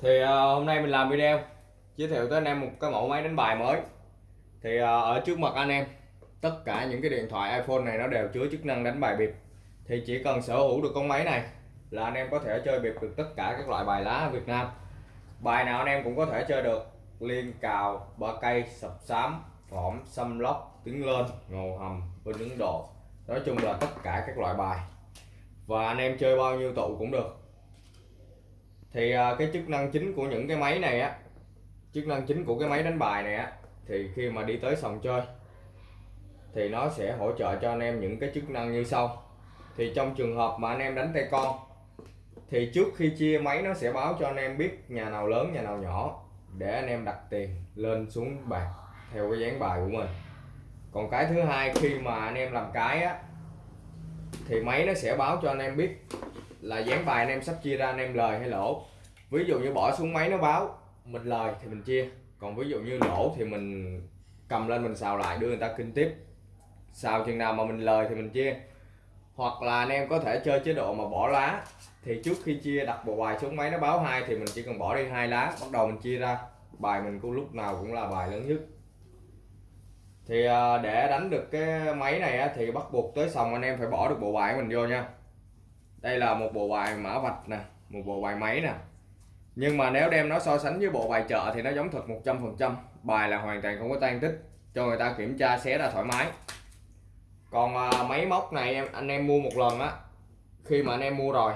thì uh, hôm nay mình làm video giới thiệu tới anh em một cái mẫu máy đánh bài mới. Thì uh, ở trước mặt anh em tất cả những cái điện thoại iPhone này nó đều chứa chức năng đánh bài bịp. Thì chỉ cần sở hữu được con máy này là anh em có thể chơi bịp được tất cả các loại bài lá ở Việt Nam. Bài nào anh em cũng có thể chơi được liên cào ba cây sập sám phỏm xâm lóc tiếng lên ngầu hầm bên Ấn Độ. Nói chung là tất cả các loại bài. Và anh em chơi bao nhiêu tụ cũng được thì à, cái chức năng chính của những cái máy này á, chức năng chính của cái máy đánh bài này á, thì khi mà đi tới sòng chơi, thì nó sẽ hỗ trợ cho anh em những cái chức năng như sau. Thì trong trường hợp mà anh em đánh tay con, thì trước khi chia máy nó sẽ báo cho anh em biết nhà nào lớn, nhà nào nhỏ, để anh em đặt tiền lên xuống bàn, theo cái dáng bài của mình. Còn cái thứ hai, khi mà anh em làm cái á, thì máy nó sẽ báo cho anh em biết là dán bài anh em sắp chia ra anh em lời hay lỗ ví dụ như bỏ xuống máy nó báo, mình lời thì mình chia. Còn ví dụ như lỗ thì mình cầm lên mình xào lại, đưa người ta kinh tiếp. Xào chừng nào mà mình lời thì mình chia. Hoặc là anh em có thể chơi chế độ mà bỏ lá, thì trước khi chia đặt bộ bài xuống máy nó báo hai thì mình chỉ cần bỏ đi hai lá, bắt đầu mình chia ra. Bài mình cũng lúc nào cũng là bài lớn nhất. Thì à, để đánh được cái máy này thì bắt buộc tới sòng anh em phải bỏ được bộ bài của mình vô nha đây là một bộ bài mã vạch nè một bộ bài máy nè. Nhưng mà nếu đem nó so sánh với bộ bài chợ thì nó giống thật 100% bài là hoàn toàn không có tan tích cho người ta kiểm tra xé ra thoải mái. Còn à, máy móc này em anh em mua một lần á khi mà anh em mua rồi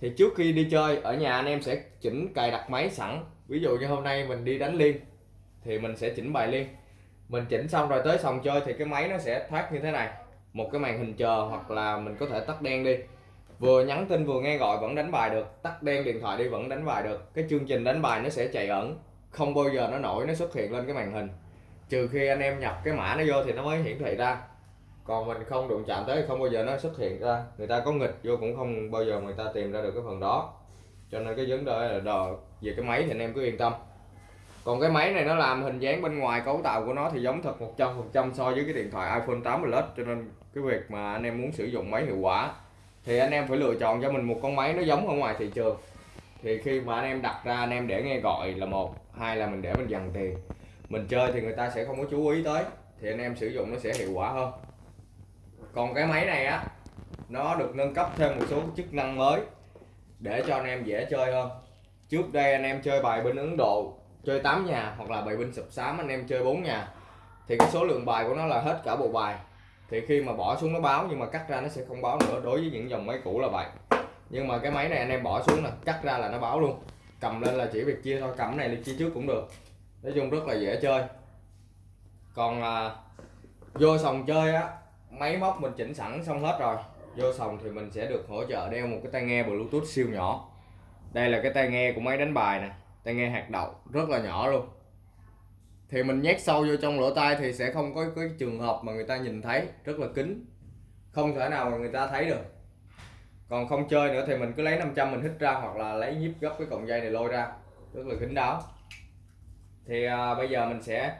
thì trước khi đi chơi ở nhà anh em sẽ chỉnh cài đặt máy sẵn. Ví dụ như hôm nay mình đi đánh liên thì mình sẽ chỉnh bài liên. Mình chỉnh xong rồi tới sòng chơi thì cái máy nó sẽ thoát như thế này một cái màn hình chờ hoặc là mình có thể tắt đen đi. Vừa nhắn tin vừa nghe gọi vẫn đánh bài được, tắt đen điện thoại đi vẫn đánh bài được. Cái chương trình đánh bài nó sẽ chạy ẩn, không bao giờ nó nổi, nó xuất hiện lên cái màn hình. Trừ khi anh em nhập cái mã nó vô thì nó mới hiển thị ra. Còn mình không đụng chạm tới thì không bao giờ nó xuất hiện ra. Người ta có nghịch vô cũng không bao giờ người ta tìm ra được cái phần đó. Cho nên cái vấn đề là đò về cái máy thì anh em cứ yên tâm còn cái máy này nó làm hình dáng bên ngoài cấu tạo của nó thì giống thật 100% so với cái điện thoại iPhone 8 Plus, cho nên cái việc mà anh em muốn sử dụng máy hiệu quả thì anh em phải lựa chọn cho mình một con máy nó giống ở ngoài thị trường. Thì khi mà anh em đặt ra, anh em để nghe gọi là một, hai là mình để mình dằn tiền. Mình chơi thì người ta sẽ không có chú ý tới, thì anh em sử dụng nó sẽ hiệu quả hơn. Còn cái máy này á, nó được nâng cấp thêm một số chức năng mới để cho anh em dễ chơi hơn. Trước đây anh em chơi bài bên Ấn Độ chơi 8 nhà hoặc là bài binh sập sám anh em chơi 4 nhà thì cái số lượng bài của nó là hết cả bộ bài. Thì khi mà bỏ xuống nó báo nhưng mà cắt ra nó sẽ không báo nữa đối với những dòng máy cũ là vậy. Nhưng mà cái máy này anh em bỏ xuống nè cắt ra là nó báo luôn. Cầm lên là chỉ việc chia thôi cầm này đi chia trước cũng được. Nói chung rất là dễ chơi. Còn à, vô sòng chơi á máy móc mình chỉnh sẵn xong hết rồi. Vô sòng thì mình sẽ được hỗ trợ đeo một cái tai nghe bluetooth siêu nhỏ. Đây là cái tai nghe của máy đánh bài nè tai nghe hạt đậu rất là nhỏ luôn. Thì mình nhét sâu vô trong lỗ tai thì sẽ không có cái trường hợp mà người ta nhìn thấy rất là kín. Không thể nào mà người ta thấy được. Còn không chơi nữa thì mình cứ lấy 500 mình hít ra hoặc là lấy nhíp gấp cái cọng dây này lôi ra. Rất là kín đáo. Thì à, bây giờ mình sẽ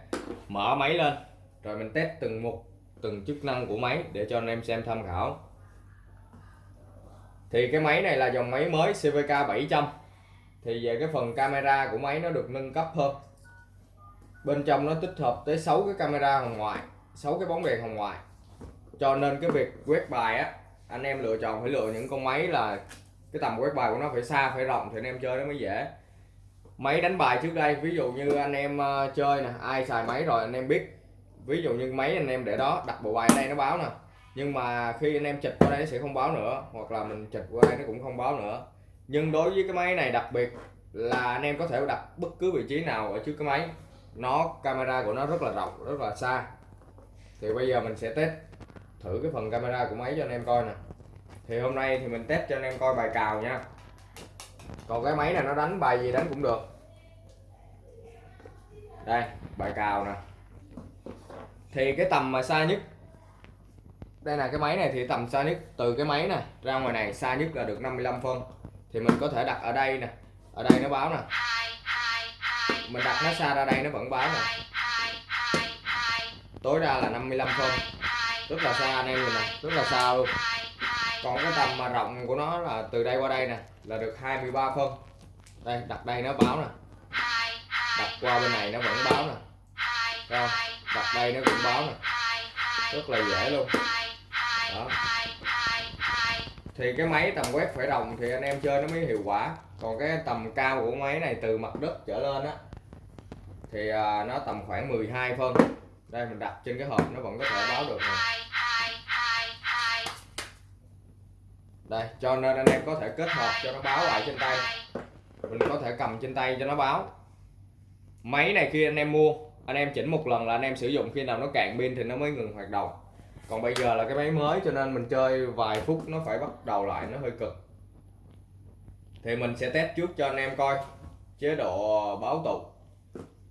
mở máy lên. Rồi mình test từng mục từng chức năng của máy để cho anh em xem tham khảo. Thì cái máy này là dòng máy mới CVK 700 thì về cái phần camera của máy nó được nâng cấp hơn. Bên trong nó tích hợp tới 6 cái camera hồng ngoại 6 cái bóng đèn hồng ngoại. Cho nên cái việc quét bài á, anh em lựa chọn phải lựa những con máy là cái tầm quét bài của nó phải xa, phải rộng thì anh em chơi nó mới dễ. Máy đánh bài trước đây, ví dụ như anh em ờ, chơi nè, ai xài máy rồi anh em biết. Ví dụ như máy anh em để đó, đặt bộ bài ở đây nó báo nè. Nhưng mà khi anh em chụp qua đây nó sẽ không báo nữa, hoặc là mình chụp qua đây nó cũng không báo nữa nhưng đối với cái máy này đặc biệt là anh em có thể đặt bất cứ vị trí nào ở trước cái máy. Nó, camera của nó rất là rộng, rất là xa. Thì bây giờ mình sẽ test thử cái phần camera của máy cho anh em coi nè. Thì hôm nay thì mình test cho anh em coi bài cào nha. Còn cái máy này nó đánh bài gì đánh cũng được. Đây, bài cào nè. Thì cái tầm mà xa nhất, đây là cái máy này thì tầm xa nhất, từ cái máy nè ra ngoài này xa nhất là được 55 phân thì mình có thể đặt ở đây nè. Ở đây nó báo nè. Mình đặt nó xa ra đây, nó vẫn báo nè. Tối đa là 55 phân. Rất là xa anh em nhìn nè. Rất là xa luôn. Còn cái tầm mà rộng của nó là từ đây qua đây nè, là được 23 phân. Đây, đặt đây nó báo nè. Đặt qua bên này nó vẫn báo nè. Thấy không? Đặt đây nó cũng báo nè. Rất là dễ luôn thì cái máy tầm quét phải đồng thì anh em chơi nó mới hiệu quả. Còn cái tầm cao của máy này từ mặt đất trở lên á thì à, nó tầm khoảng 12 phân. Đây mình đặt trên cái hộp nó vẫn có thể báo được này. đây cho nên anh em có thể kết hợp cho nó báo lại trên tay. Mình có thể cầm trên tay cho nó báo. Máy này khi anh em mua anh em chỉnh một lần là anh em sử dụng khi nào nó cạn pin thì nó mới ngừng hoạt động còn bây giờ là cái máy mới cho nên mình chơi vài phút nó phải bắt đầu lại, nó hơi cực. Thì mình sẽ test trước cho anh em coi, chế độ báo tụ.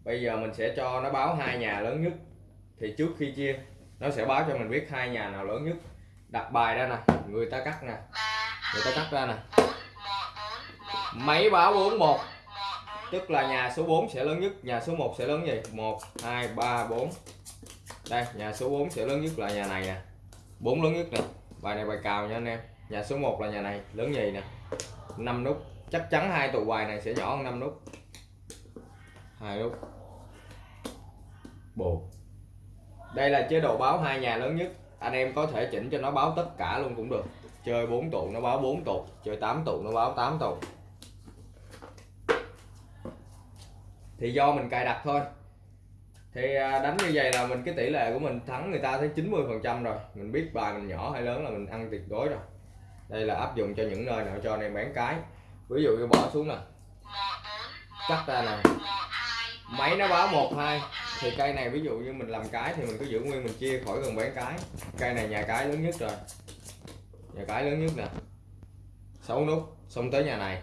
Bây giờ mình sẽ cho nó báo hai nhà lớn nhất. Thì trước khi chia, nó sẽ báo cho mình biết hai nhà nào lớn nhất. Đặt bài ra nè, người ta cắt nè. Người ta cắt ra nè. Máy báo 41 tức là nhà số 4 sẽ lớn nhất, nhà số 1 sẽ lớn gì? 1 2 3 4 đây, nhà số 4 sẽ lớn nhất là nhà này nè. Bốn lớn nhất nè. Bài này bài cào nha anh em. Nhà số 1 là nhà này, lớn nhì nè. 5 nút. Chắc chắn hai tụ bài này sẽ nhỏ hơn 5 nút. Hai nút. Bù. Đây là chế độ báo hai nhà lớn nhất. Anh em có thể chỉnh cho nó báo tất cả luôn cũng được. Chơi 4 tụ nó báo 4 tụ. Chơi 8 tụ nó báo 8 tụ. Thì do mình cài đặt thôi thì à, đánh như vậy là mình, cái tỷ lệ của mình thắng người ta tới 90 phần trăm rồi. Mình biết bài mình nhỏ hay lớn là mình ăn tuyệt đối rồi. Đây là áp dụng cho những nơi nào cho anh em bán cái. Ví dụ như bỏ xuống nè. Cắt ra nè. Máy nó báo một hai. Thì cây này ví dụ như mình làm cái thì mình cứ giữ nguyên, mình chia khỏi gần bán cái. Cây này nhà cái lớn nhất rồi. Nhà cái lớn nhất nè. 6 nút. Xong tới nhà này.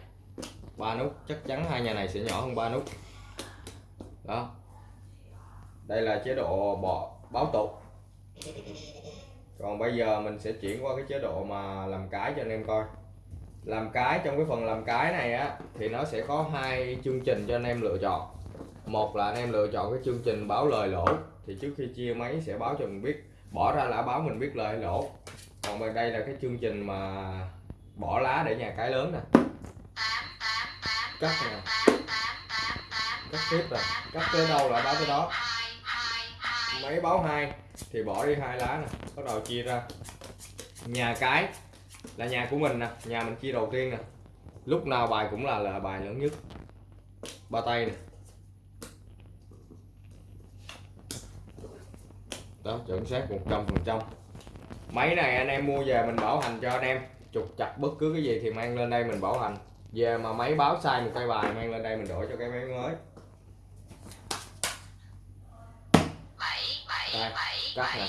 Ba nút. Chắc chắn hai nhà này sẽ nhỏ hơn ba nút. Đó đây là chế độ bỏ báo tục còn bây giờ mình sẽ chuyển qua cái chế độ mà làm cái cho anh em coi. Làm cái, trong cái phần làm cái này á, thì nó sẽ có hai chương trình cho anh em lựa chọn. Một là anh em lựa chọn cái chương trình báo lời lỗ, thì trước khi chia máy sẽ báo cho mình biết, bỏ ra là báo mình biết lời hay lỗ. Còn bên đây là cái chương trình mà bỏ lá để nhà cái lớn nè. Cắt nè. Cắt tiếp rồi cắt tới đâu là báo tới đó máy báo hai, thì bỏ đi hai lá nè, bắt đầu chia ra. Nhà cái là nhà của mình nè, nhà mình chia đầu tiên nè. Lúc nào bài cũng là là bài lớn nhất. Ba tay nè. Đó, chuẩn xác 100 phần trăm. Máy này anh em mua về mình bảo hành cho anh em. Trục chặt bất cứ cái gì thì mang lên đây mình bảo hành. Về mà máy báo sai một cây bài, mang lên đây mình đổi cho cái máy mới. Cắt nè.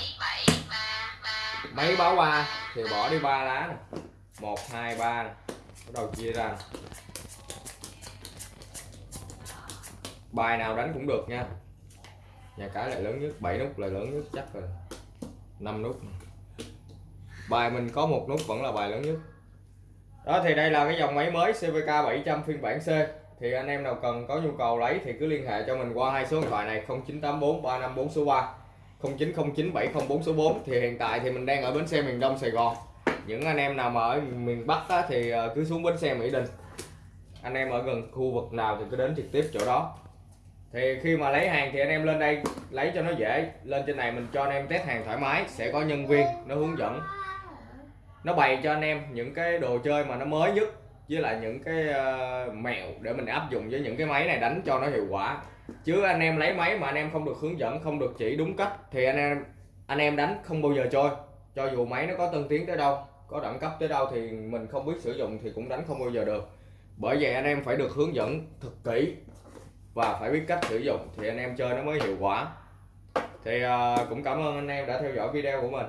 máy báo ba thì bỏ đi ba lá nè. Một hai ba bắt đầu chia ra bài nào đánh cũng được nha. Nhà cái lại lớn nhất 7 nút là lớn nhất chắc rồi 5 nút bài mình có một nút vẫn là bài lớn nhất. Đó thì đây là cái dòng máy mới CVK 700 phiên bản C. Thì anh em nào cần có nhu cầu lấy thì cứ liên hệ cho mình qua hai số điện thoại này 0984 354 số 3 0909 704 số 4 thì hiện tại thì mình đang ở bến xe miền Đông Sài Gòn. Những anh em nào mà ở miền Bắc á, thì ờ, cứ xuống bến xe Mỹ Đình. Anh em ở gần khu vực nào thì cứ đến trực tiếp chỗ đó. Thì khi mà lấy hàng thì anh em lên đây lấy cho nó dễ. Lên trên này mình cho anh em test hàng thoải mái sẽ có nhân viên nó hướng dẫn. Nó bày cho anh em những cái đồ chơi mà nó mới nhất với lại những cái uh, mẹo để mình áp dụng với những cái máy này đánh cho nó hiệu quả. Chứ anh em lấy máy mà anh em không được hướng dẫn không được chỉ đúng cách thì anh em anh em đánh không bao giờ trôi cho dù máy nó có tân tiến tới đâu có đẳng cấp tới đâu thì mình không biết sử dụng thì cũng đánh không bao giờ được. Bởi vậy anh em phải được hướng dẫn thật kỹ và phải biết cách sử dụng thì anh em chơi nó mới hiệu quả. Thì uh, cũng cảm ơn anh em đã theo dõi video của mình.